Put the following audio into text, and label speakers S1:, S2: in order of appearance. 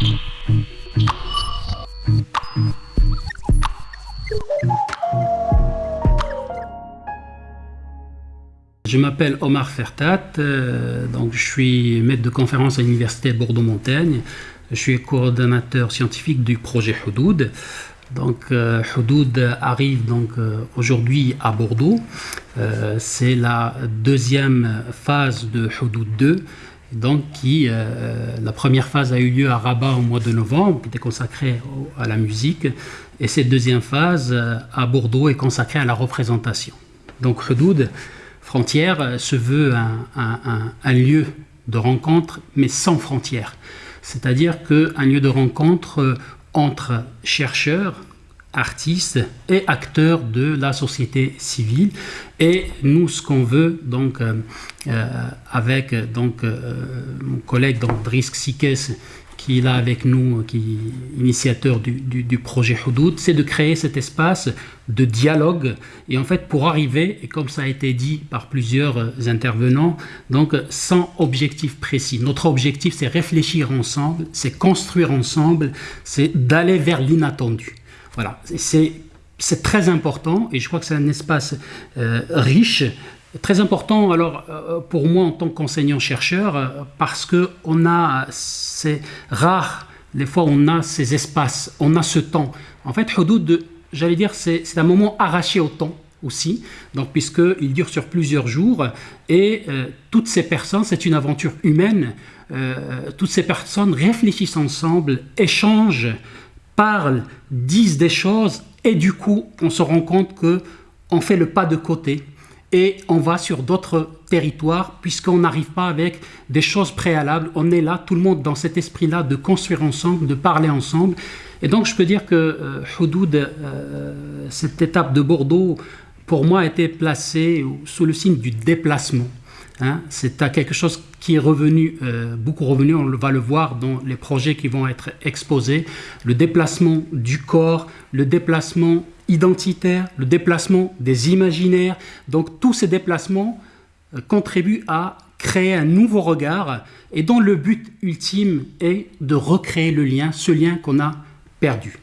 S1: Je m'appelle Omar Fertat, euh, donc je suis maître de conférence à l'Université de Bordeaux-Montaigne. Je suis coordonnateur scientifique du projet Houdoud. Donc euh, arrive donc euh, aujourd'hui à Bordeaux. Euh, c'est la deuxième phase de Houdoud 2. Donc qui, la première phase a eu lieu à Rabat au mois de novembre, qui était consacrée à la musique. Et cette deuxième phase à Bordeaux est consacrée à la représentation. Donc Houdoud frontière euh, se veut un, lieu de rencontre, mais sans frontières. C'est-à-dire qu'un lieu de rencontre euh, entre chercheurs, artistes et acteurs de la société civile. Et nous, ce qu'on veut, donc, euh, avec donc, mon collègue donc, Drisk Sikes, qui est là avec nous, qui est initiateur du, projet Houdoud, c'est de créer cet espace de dialogue. Et en fait, pour arriver, et comme ça a été dit par plusieurs intervenants, donc sans objectif précis. Notre objectif, c'est réfléchir ensemble, c'est construire ensemble, c'est d'aller vers l'inattendu. Voilà, c'est très important et je crois que c'est un espace euh, riche Très important alors euh, pour moi en tant qu'enseignant-chercheur euh, parce que on a, c'est rare les fois on a ces espaces, on a ce temps. En fait, Houdoud, j'allais dire, c'est un moment arraché au temps aussi, donc puisqu'il dure sur plusieurs jours et toutes ces personnes, c'est une aventure humaine, toutes ces personnes réfléchissent ensemble, échangent, parlent, disent des choses et du coup on se rend compte que on fait le pas de côté et on va sur d'autres territoires puisqu'on n'arrive pas avec des choses préalables. On est là, tout le monde dans cet esprit-là de construire ensemble, de parler ensemble. Et donc je peux dire que euh, Houdoud, euh, cette étape de Bordeaux, pour moi, a été placée sous le signe du déplacement. Hein. C'est quelque chose qui est revenu, euh, beaucoup revenu, on va le voir dans les projets qui vont être exposés. Le déplacement du corps, le déplacement identitaire, le déplacement des imaginaires. Donc tous ces déplacements euh, contribuent à créer un nouveau regard et dont le but ultime est de recréer le lien, ce lien qu'on a perdu.